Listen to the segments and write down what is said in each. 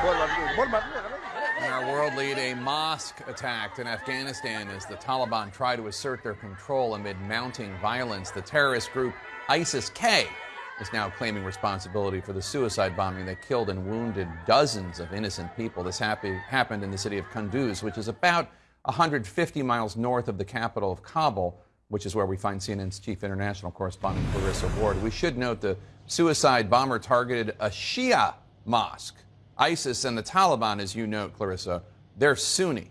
In our world lead, a mosque attacked in Afghanistan as the Taliban try to assert their control amid mounting violence. The terrorist group ISIS-K is now claiming responsibility for the suicide bombing that killed and wounded dozens of innocent people. This happy, happened in the city of Kunduz, which is about 150 miles north of the capital of Kabul, which is where we find CNN's chief international correspondent Clarissa Ward. We should note the suicide bomber targeted a Shia mosque. ISIS and the Taliban, as you note, Clarissa, they're Sunni.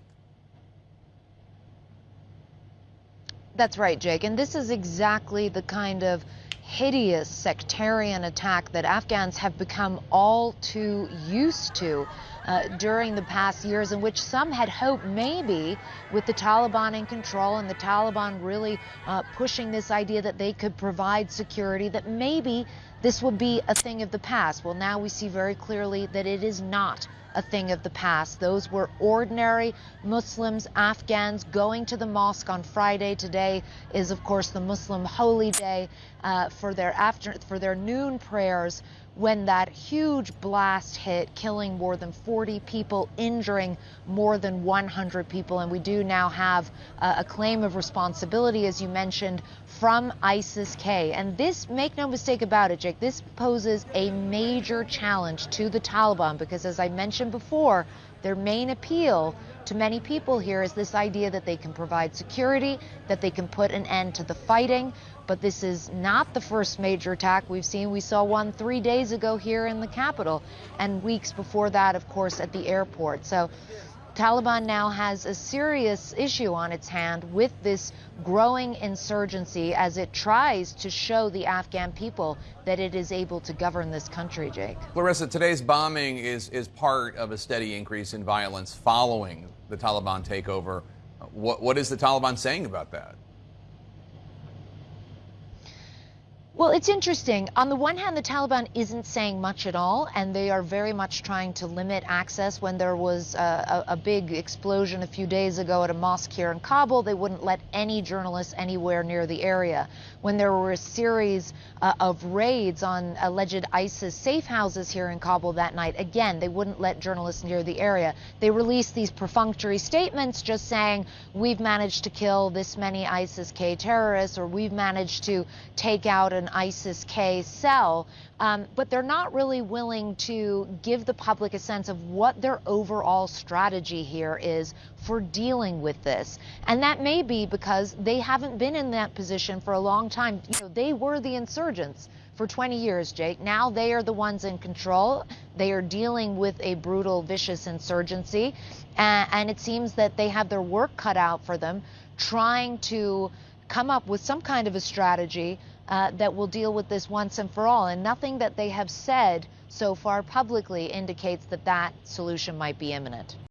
That's right, Jake. And this is exactly the kind of hideous sectarian attack that Afghans have become all too used to uh, during the past years, in which some had hoped maybe with the Taliban in control and the Taliban really uh, pushing this idea that they could provide security, that maybe this would be a thing of the past. Well, now we see very clearly that it is not a thing of the past. Those were ordinary Muslims, Afghans going to the mosque on Friday. Today is, of course, the Muslim holy day uh, for their after for their noon prayers when that huge blast hit, killing more than 40 people, injuring more than 100 people. And we do now have uh, a claim of responsibility, as you mentioned, from ISIS K. And this, make no mistake about it, Jake, this poses a major challenge to the Taliban because, as I mentioned before, their main appeal to many people here is this idea that they can provide security, that they can put an end to the fighting. But this is not the first major attack we've seen. We saw one three days ago here in the capital, and weeks before that, of course, at the airport. So Taliban now has a serious issue on its hand with this growing insurgency as it tries to show the Afghan people that it is able to govern this country, Jake. Clarissa, today's bombing is, is part of a steady increase in violence following the Taliban takeover. What, what is the Taliban saying about that? Well, it's interesting. On the one hand, the Taliban isn't saying much at all, and they are very much trying to limit access. When there was a, a, a, big explosion a few days ago at a mosque here in Kabul, they wouldn't let any journalists anywhere near the area. When there were a series uh, of raids on alleged ISIS safe houses here in Kabul that night, again, they wouldn't let journalists near the area. They released these perfunctory statements just saying, we've managed to kill this many ISIS-K terrorists, or we've managed to take out an ISIS-K cell, um, but they're not really willing to give the public a sense of what their overall strategy here is for dealing with this. And that may be because they haven't been in that position for a long time. You know, they were the insurgents for 20 years, Jake. Now they are the ones in control. They are dealing with a brutal, vicious insurgency. and it seems that they have their work cut out for them trying to come up with some kind of a strategy uh, that will deal with this once and for all. And nothing that they have said so far publicly indicates that that solution might be imminent.